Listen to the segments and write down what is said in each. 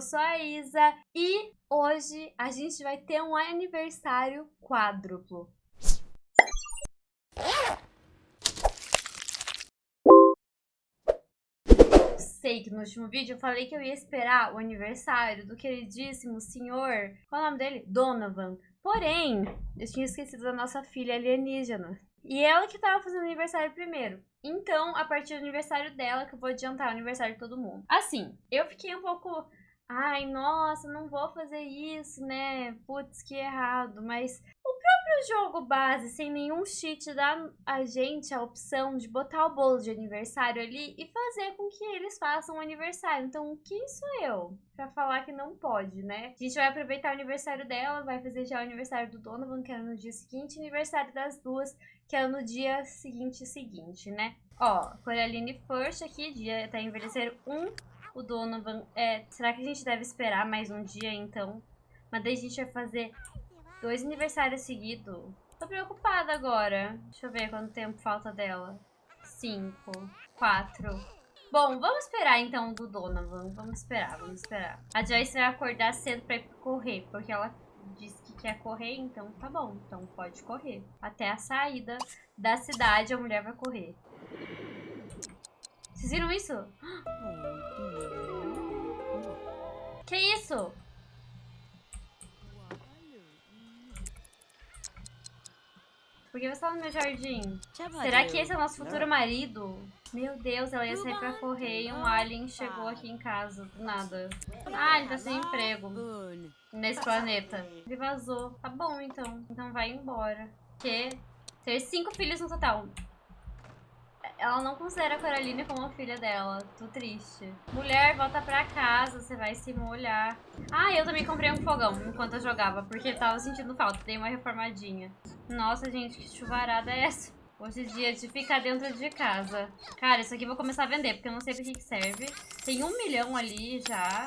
eu sou a Isa e hoje a gente vai ter um aniversário quádruplo. sei que no último vídeo eu falei que eu ia esperar o aniversário do queridíssimo senhor. Qual é o nome dele? Donovan. Porém, eu tinha esquecido da nossa filha alienígena. E ela que tava fazendo aniversário primeiro. Então, a partir do aniversário dela, que eu vou adiantar o aniversário de todo mundo. Assim, eu fiquei um pouco. Ai, nossa, não vou fazer isso, né? Putz, que errado. Mas próprio jogo base, sem nenhum cheat, dá a gente a opção de botar o bolo de aniversário ali e fazer com que eles façam o aniversário. Então, quem sou eu pra falar que não pode, né? A gente vai aproveitar o aniversário dela, vai fazer já o aniversário do Donovan, que era no dia seguinte, aniversário das duas, que é no dia seguinte seguinte, né? Ó, Coraline First aqui, dia tá envelhecer um. O Donovan é. Será que a gente deve esperar mais um dia então? Mas daí a gente vai fazer Dois aniversários seguidos. Tô preocupada agora. Deixa eu ver quanto tempo falta dela. Cinco. Quatro. Bom, vamos esperar então do Donovan. Vamos esperar, vamos esperar. A Joyce vai acordar cedo pra correr, porque ela disse que quer correr, então tá bom. Então pode correr. Até a saída da cidade a mulher vai correr. Vocês viram isso? Que isso? Por que você tá no meu jardim? Será que esse é o nosso futuro marido? Meu Deus, ela ia sair pra correr e um alien chegou aqui em casa, do nada. Ah, ele tá sem emprego nesse planeta. Ele vazou. Tá bom, então. Então vai embora. Que ter cinco filhos no total. Ela não considera a Coraline como a filha dela. Tô triste. Mulher, volta pra casa. Você vai se molhar. Ah, eu também comprei um fogão enquanto eu jogava. Porque tava sentindo falta. Dei uma reformadinha. Nossa, gente, que chuvarada é essa? Hoje é dia de ficar dentro de casa. Cara, isso aqui eu vou começar a vender. Porque eu não sei pra que, que serve. Tem um milhão ali já.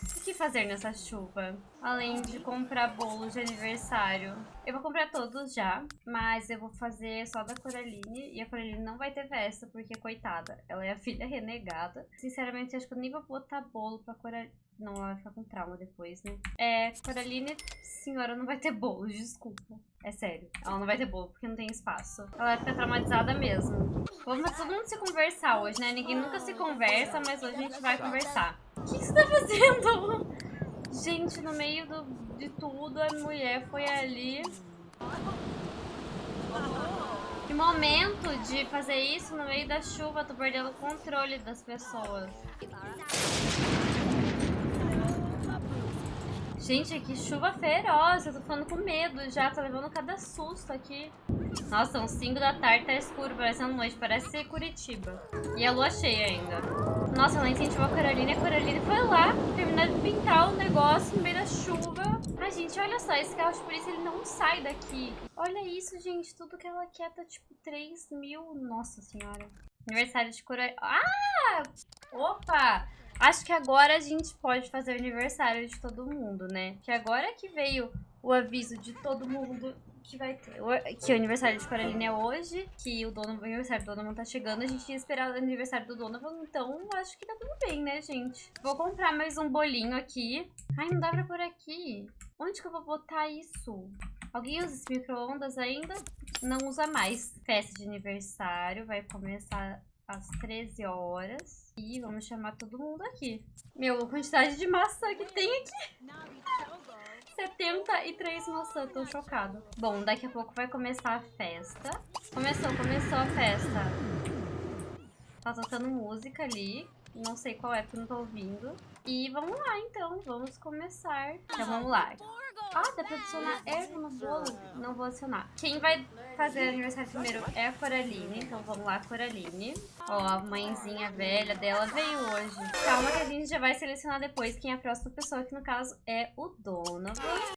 O que fazer nessa chuva? Além de comprar bolo de aniversário. Eu vou comprar todos já, mas eu vou fazer só da Coraline. E a Coraline não vai ter festa, porque, coitada, ela é a filha renegada. Sinceramente, acho que eu nem vou botar bolo pra Coraline. Não, ela vai ficar com trauma depois, né? É, Coraline, senhora, não vai ter bolo, desculpa. É sério, ela não vai ter bolo, porque não tem espaço. Ela vai ficar traumatizada mesmo. Vamos todo mundo se conversar hoje, né? Ninguém nunca se conversa, mas hoje a gente vai conversar. O que, que você tá fazendo? Gente, no meio do, de tudo, a mulher foi ali... Que momento de fazer isso no meio da chuva, tô perdendo o controle das pessoas. Gente, que chuva feroz. Eu tô ficando com medo já. Tô levando cada susto aqui. Nossa, são 5 da tarde, tá escuro, parecendo noite. Parece Curitiba. E a lua cheia ainda. Nossa, ela incentivou a Carolina a Carolina foi lá terminar de pintar o negócio no meio da chuva. Ai, gente, olha só. Esse carro de polícia, ele não sai daqui. Olha isso, gente. Tudo que ela quer tá, tipo, 3 mil. Nossa senhora. Aniversário de Carolina. Ah! Opa! Acho que agora a gente pode fazer o aniversário de todo mundo, né? Que agora que veio o aviso de todo mundo que vai ter. Que o aniversário de Coraline é hoje, que o dono, o aniversário do Donovan tá chegando. A gente ia esperar o aniversário do Donovan, então acho que tá tudo bem, né, gente? Vou comprar mais um bolinho aqui. Ai, não dá pra pôr aqui. Onde que eu vou botar isso? Alguém usa esse micro-ondas ainda? Não usa mais. Festa de aniversário vai começar às 13 horas. E vamos chamar todo mundo aqui. Meu, a quantidade de maçã que tem aqui. 73 maçãs, tô chocado. Bom, daqui a pouco vai começar a festa. Começou, começou a festa. Tá tocando música ali. Não sei qual é, porque não tô ouvindo. E vamos lá, então. Vamos começar. Então, vamos lá. Ah, dá pra adicionar erva no bolo? Não vou adicionar. Quem vai fazer aniversário primeiro é a Coraline. Então vamos lá, Coraline. Ó, a mãezinha velha dela veio hoje. Calma que a gente já vai selecionar depois quem é a próxima pessoa, que no caso é o Donovan.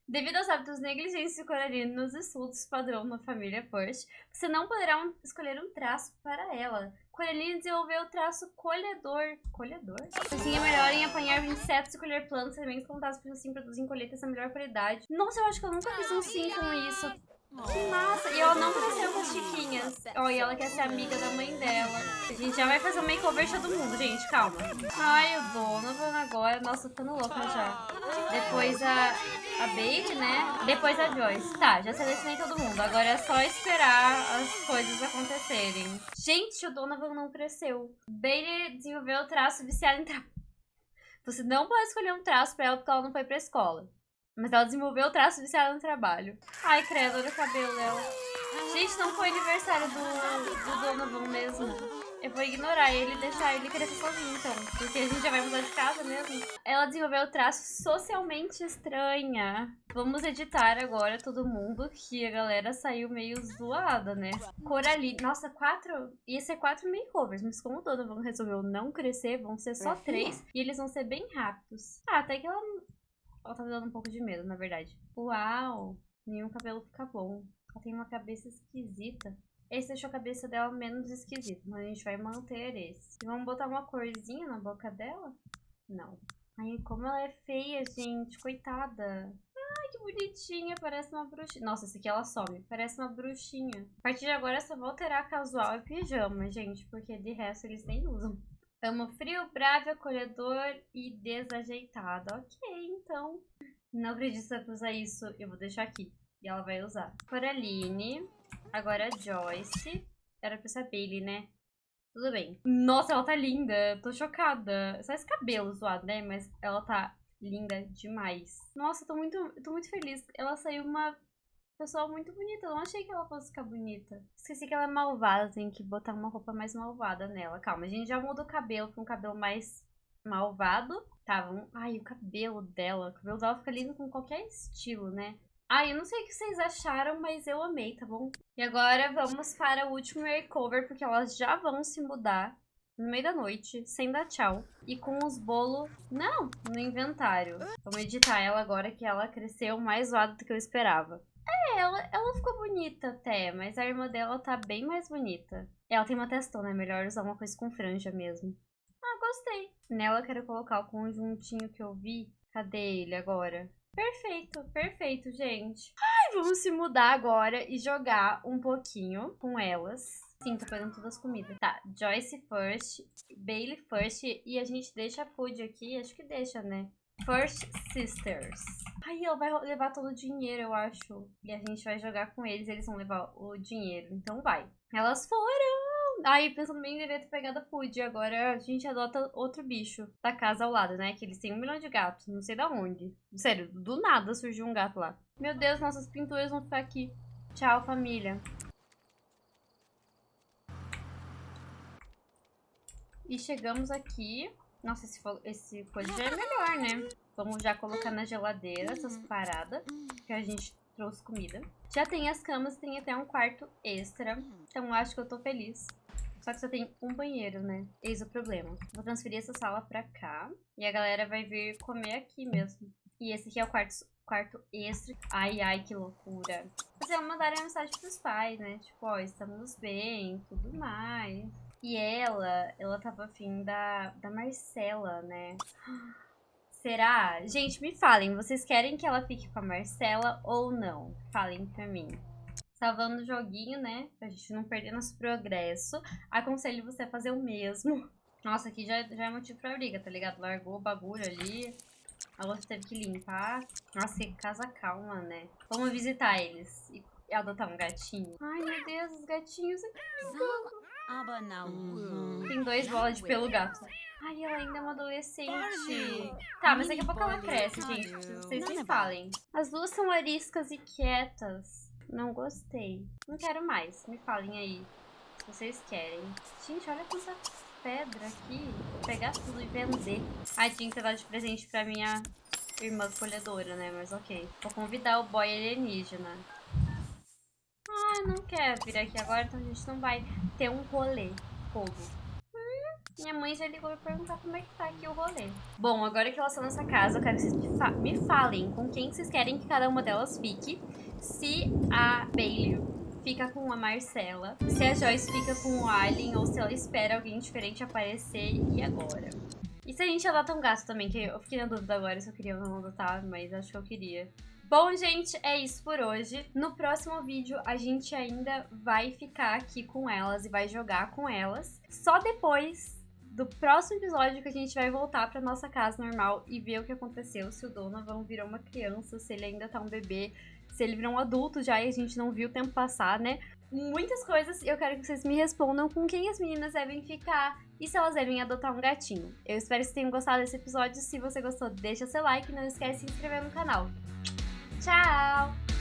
Devido aos hábitos negligentes de Coraline nos estudos padrão na família First, você não poderá um, escolher um traço para ela. Coraline desenvolveu o traço colhedor. Colhedor? Assim é melhor em apanhar insetos e colher plantas, sementes plantadas por assim produzem colheitas da melhor qualidade. Nossa, eu acho que eu nunca fiz um sim com isso. Que massa! E ela não cresceu com as chiquinhas. Ó, e ela quer ser amiga da mãe dela. A gente já vai fazer um makeover todo mundo, gente. Calma. Ai, o Donovan agora. Nossa, ficando louca já. Depois a, a Bailey, né? Depois a Joyce. Tá, já selecionei todo mundo. Agora é só esperar as coisas acontecerem. Gente, o Donovan não cresceu. Bailey desenvolveu o traço viciado em trabalho. Você não pode escolher um traço pra ela porque ela não foi pra escola. Mas ela desenvolveu o traço viciado no trabalho. Ai, credo, olha o cabelo dela. Gente, não foi aniversário do, do Donovan mesmo. Eu vou ignorar ele e deixar ele crescer sozinho, então. Porque a gente já vai mudar de casa mesmo. Ela desenvolveu o traço socialmente estranha. Vamos editar agora todo mundo, que a galera saiu meio zoada, né? Coraline. Nossa, quatro... Ia ser quatro makeovers, mas como o Donovan resolveu não crescer, vão ser só três. E eles vão ser bem rápidos. Ah, até que ela... Ela tá dando um pouco de medo, na verdade. Uau! Nenhum cabelo fica bom. Ela tem uma cabeça esquisita. Esse deixou a cabeça dela menos esquisita, mas a gente vai manter esse. E vamos botar uma corzinha na boca dela? Não. Ai, como ela é feia, gente. Coitada. Ai, que bonitinha. Parece uma bruxinha. Nossa, esse aqui ela some. Parece uma bruxinha. A partir de agora só vou alterar casual e pijama, gente. Porque de resto eles nem usam. Amo frio, bravo, acolhedor e desajeitado. Ok, então. Não acredito que vai usar isso. Eu vou deixar aqui. E ela vai usar. Coraline. Agora a Joyce. Era pra ser a Bailey, né? Tudo bem. Nossa, ela tá linda. Tô chocada. Só esse cabelo zoado, né? Mas ela tá linda demais. Nossa, tô muito, tô muito feliz. Ela saiu uma pessoa muito bonita. Eu não achei que ela fosse ficar bonita. Esqueci que ela é malvada. Tem que botar uma roupa mais malvada nela. Calma, a gente já muda o cabelo pra um cabelo mais malvado. Tá, vamos... Ai, o cabelo dela. O cabelo dela fica lindo com qualquer estilo, né? Ai, eu não sei o que vocês acharam, mas eu amei, tá bom? E agora vamos para o último makeover, porque elas já vão se mudar no meio da noite, sem dar tchau. E com os bolos, não, no inventário. Vamos editar ela agora que ela cresceu mais zoada do que eu esperava. É, ela, ela ficou bonita até, mas a irmã dela tá bem mais bonita. Ela tem uma testona, é melhor usar uma coisa com franja mesmo. Ah, gostei. Nela eu quero colocar o conjuntinho que eu vi. Cadê ele agora? Perfeito, perfeito, gente. Ai, vamos se mudar agora e jogar um pouquinho com elas. Sim, tô pegando todas as comidas. Tá, Joyce first, Bailey first e a gente deixa a Food aqui. Acho que deixa, né? First Sisters. Ai, ela vai levar todo o dinheiro, eu acho. E a gente vai jogar com eles, eles vão levar o dinheiro. Então vai. Elas foram! Aí, pensando bem, deveria ter pegado a Pud. Agora a gente adota outro bicho da casa ao lado, né? Que eles têm um milhão de gatos, não sei da onde. Sério, do nada surgiu um gato lá. Meu Deus, nossas pinturas vão ficar aqui. Tchau, família. E chegamos aqui. Nossa, esse, esse coisa já é melhor, né? Vamos já colocar na geladeira essas paradas. Que a gente trouxe comida. Já tem as camas, tem até um quarto extra. Então acho que eu tô feliz. Só que só tem um banheiro, né? Eis o problema. Vou transferir essa sala pra cá. E a galera vai vir comer aqui mesmo. E esse aqui é o quarto, quarto extra. Ai, ai, que loucura. Vocês vão mandar a mensagem pros pais, né? Tipo, ó, estamos bem, tudo mais. E ela, ela tava afim da, da Marcela, né? Será? Gente, me falem, vocês querem que ela fique com a Marcela ou não? Falem pra mim salvando o joguinho, né? Pra gente não perder nosso progresso. Aconselho você a fazer o mesmo. Nossa, aqui já, já é motivo pra briga, tá ligado? Largou o bagulho ali. A outra teve que limpar. Nossa, que casa calma, né? Vamos visitar eles e adotar um gatinho. Ai, meu Deus, os gatinhos aqui. Uhum. Tem dois bolas de pelo gato. Ai, ela ainda é uma adolescente. Tá, mas daqui a pouco ela cresce, gente. Vocês me falem. As duas são ariscas e quietas. Não gostei. Não quero mais. Me falem aí se vocês querem. Gente, olha quanta pedra aqui. Vou pegar tudo e vender. Ai, tinha que dado de presente pra minha irmã colhedora, né? Mas ok. Vou convidar o boy alienígena. Ah, não quer vir aqui agora, então a gente não vai ter um rolê. Fogo. Hum, minha mãe já ligou pra perguntar como é que tá aqui o rolê. Bom, agora que elas estão nessa casa, eu quero que vocês me falem com quem vocês querem que cada uma delas fique se a Bailey fica com a Marcela, se a Joyce fica com o Alien ou se ela espera alguém diferente aparecer e agora. E se a gente adota um gato também, que eu fiquei na dúvida agora se eu queria ou não adotar, mas acho que eu queria. Bom, gente, é isso por hoje. No próximo vídeo, a gente ainda vai ficar aqui com elas e vai jogar com elas. Só depois do próximo episódio que a gente vai voltar pra nossa casa normal e ver o que aconteceu, se o Donovan virou uma criança, se ele ainda tá um bebê, se ele virou um adulto já e a gente não viu o tempo passar, né? Muitas coisas eu quero que vocês me respondam com quem as meninas devem ficar e se elas devem adotar um gatinho. Eu espero que vocês tenham gostado desse episódio. Se você gostou, deixa seu like e não esquece de se inscrever no canal. Tchau!